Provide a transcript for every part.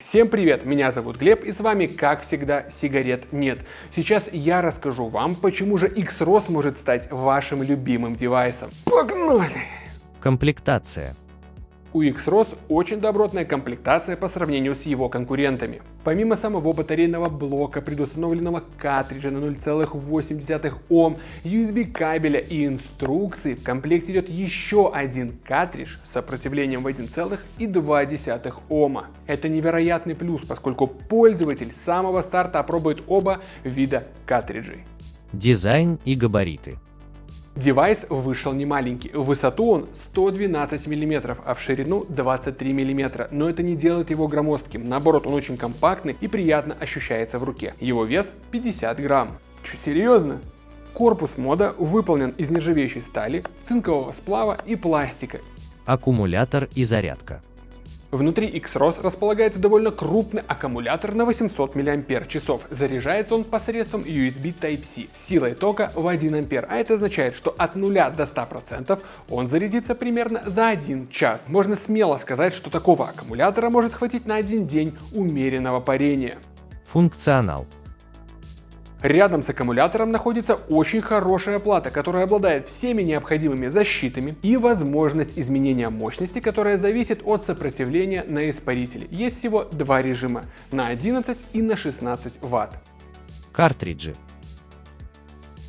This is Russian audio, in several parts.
Всем привет, меня зовут Глеб и с вами как всегда сигарет нет. Сейчас я расскажу вам, почему же X-ROS может стать вашим любимым девайсом. Погнали! Комплектация. У X-ROS очень добротная комплектация по сравнению с его конкурентами. Помимо самого батарейного блока, предустановленного картриджа на 0,8 Ом, USB кабеля и инструкции, в комплекте идет еще один картридж с сопротивлением в 1,2 Ома. Это невероятный плюс, поскольку пользователь с самого старта опробует оба вида картриджей. Дизайн и габариты. Девайс вышел не маленький. В высоту он 112 мм, а в ширину 23 мм. Но это не делает его громоздким. Наоборот, он очень компактный и приятно ощущается в руке. Его вес 50 грамм. Че, серьезно? Корпус мода выполнен из нержавеющей стали, цинкового сплава и пластика. Аккумулятор и зарядка. Внутри X-ROS располагается довольно крупный аккумулятор на 800 мАч. Заряжается он посредством USB Type-C силой тока в 1 А, а это означает, что от 0 до 100% он зарядится примерно за 1 час. Можно смело сказать, что такого аккумулятора может хватить на один день умеренного парения. Функционал. Рядом с аккумулятором находится очень хорошая плата, которая обладает всеми необходимыми защитами и возможность изменения мощности, которая зависит от сопротивления на испарителе. Есть всего два режима на 11 и на 16 Вт. Картриджи.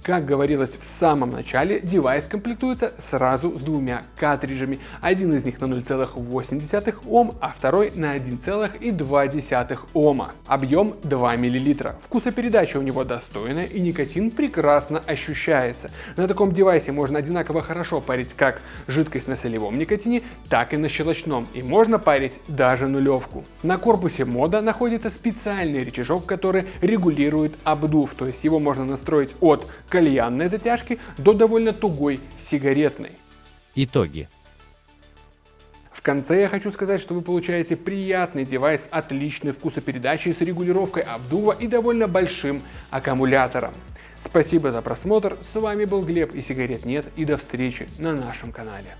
Как говорилось в самом начале, девайс комплектуется сразу с двумя картриджами. Один из них на 0,8 Ом, а второй на 1,2 Ома. Объем 2 мл. Вкусопередача у него достойная и никотин прекрасно ощущается. На таком девайсе можно одинаково хорошо парить как жидкость на солевом никотине, так и на щелочном. И можно парить даже нулевку. На корпусе мода находится специальный рычажок, который регулирует обдув, то есть его можно настроить от кальянной затяжки до довольно тугой сигаретной. Итоги. В конце я хочу сказать, что вы получаете приятный девайс отличной вкусопередачей с регулировкой обдува и довольно большим аккумулятором. Спасибо за просмотр, с вами был Глеб и сигарет нет и до встречи на нашем канале.